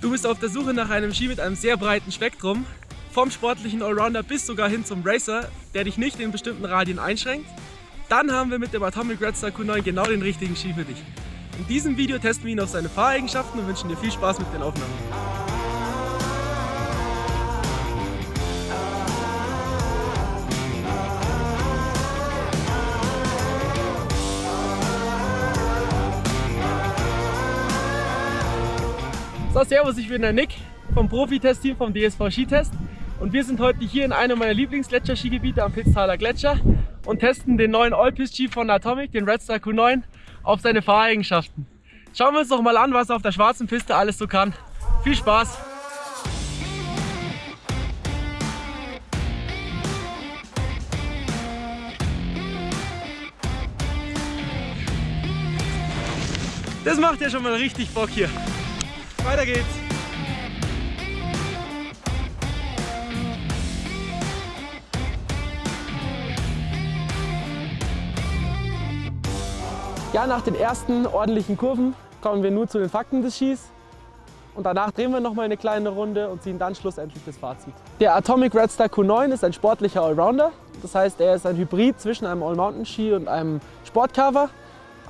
Du bist auf der Suche nach einem Ski mit einem sehr breiten Spektrum, vom sportlichen Allrounder bis sogar hin zum Racer, der dich nicht in bestimmten Radien einschränkt. Dann haben wir mit dem Atomic Red Star Q9 genau den richtigen Ski für dich. In diesem Video testen wir ihn auf seine Fahreigenschaften und wünschen dir viel Spaß mit den Aufnahmen. So, servus, ich bin der Nick vom Profi-Test-Team vom DSV Skitest und wir sind heute hier in einem meiner Lieblingsgletscherskigebiete am Pitztaler Gletscher und testen den neuen All-Pist-Ski von Atomic, den Red Star Q9, auf seine Fahreigenschaften. Schauen wir uns doch mal an, was er auf der schwarzen Piste alles so kann. Viel Spaß! Das macht ja schon mal richtig Bock hier. Weiter geht's. Ja, nach den ersten ordentlichen Kurven kommen wir nun zu den Fakten des Skis. Und danach drehen wir noch mal eine kleine Runde und ziehen dann schlussendlich das Fazit. Der Atomic Red Star Q9 ist ein sportlicher Allrounder. Das heißt, er ist ein Hybrid zwischen einem All-Mountain-Ski und einem Sportcover.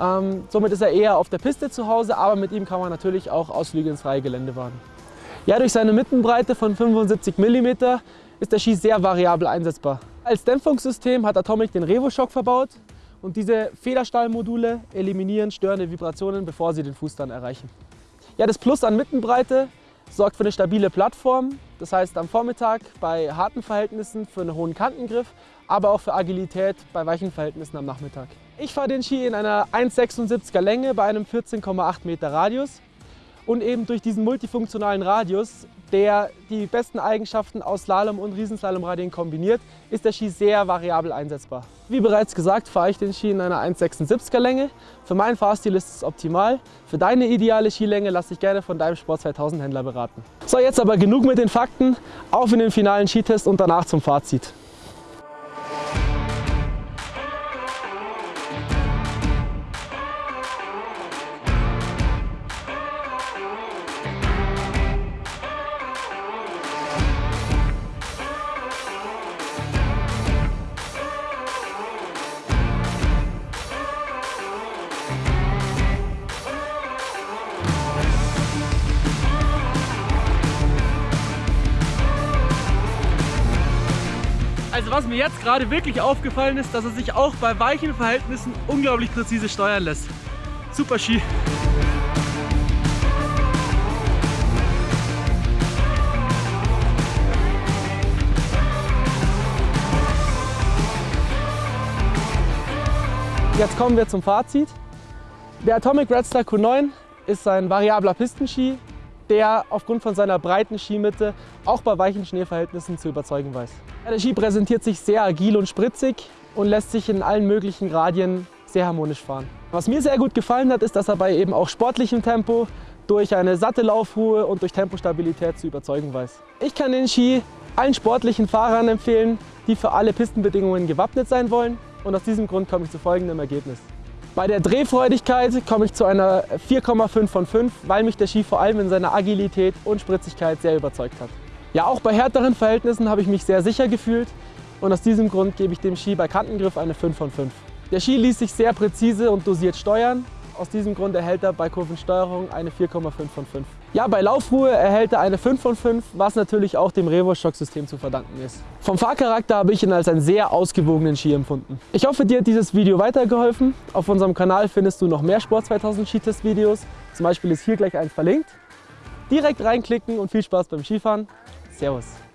Ähm, somit ist er eher auf der Piste zu Hause, aber mit ihm kann man natürlich auch Ausflüge ins freie Gelände wagen. Ja, durch seine Mittenbreite von 75 mm ist der Ski sehr variabel einsetzbar. Als Dämpfungssystem hat Atomic den RevoShock verbaut und diese Federstahlmodule eliminieren störende Vibrationen, bevor sie den Fuß dann erreichen. Ja, das Plus an Mittenbreite sorgt für eine stabile Plattform, das heißt am Vormittag bei harten Verhältnissen für einen hohen Kantengriff, aber auch für Agilität bei weichen Verhältnissen am Nachmittag. Ich fahre den Ski in einer 1,76er Länge bei einem 14,8 Meter Radius und eben durch diesen multifunktionalen Radius, der die besten Eigenschaften aus Slalom- und Riesenslalomradien kombiniert, ist der Ski sehr variabel einsetzbar. Wie bereits gesagt, fahre ich den Ski in einer 1,76er Länge. Für meinen Fahrstil ist es optimal. Für deine ideale Skilänge lass dich gerne von deinem Sport 2000 Händler beraten. So, jetzt aber genug mit den Fakten. Auf in den finalen Skitest und danach zum Fazit. Also was mir jetzt gerade wirklich aufgefallen ist, dass er sich auch bei weichen Verhältnissen unglaublich präzise steuern lässt. Super Ski. Jetzt kommen wir zum Fazit. Der Atomic Red Star Q9 ist ein variabler Pistenski, der aufgrund von seiner breiten Skimitte auch bei weichen Schneeverhältnissen zu überzeugen weiß. Der Ski präsentiert sich sehr agil und spritzig und lässt sich in allen möglichen Radien sehr harmonisch fahren. Was mir sehr gut gefallen hat, ist, dass er bei eben auch sportlichem Tempo durch eine satte Laufruhe und durch Tempostabilität zu überzeugen weiß. Ich kann den Ski allen sportlichen Fahrern empfehlen, die für alle Pistenbedingungen gewappnet sein wollen und aus diesem Grund komme ich zu folgendem Ergebnis. Bei der Drehfreudigkeit komme ich zu einer 4,5 von 5, weil mich der Ski vor allem in seiner Agilität und Spritzigkeit sehr überzeugt hat. Ja, auch bei härteren Verhältnissen habe ich mich sehr sicher gefühlt und aus diesem Grund gebe ich dem Ski bei Kantengriff eine 5 von 5. Der Ski ließ sich sehr präzise und dosiert steuern. Aus diesem Grund erhält er bei Kurvensteuerung eine 4,5 von 5. Ja, bei Laufruhe erhält er eine 5 von 5, was natürlich auch dem Revo-Shock-System zu verdanken ist. Vom Fahrcharakter habe ich ihn als einen sehr ausgewogenen Ski empfunden. Ich hoffe, dir hat dieses Video weitergeholfen. Auf unserem Kanal findest du noch mehr Sport 2000 Skitest-Videos. Zum Beispiel ist hier gleich eins verlinkt. Direkt reinklicken und viel Spaß beim Skifahren. Servus.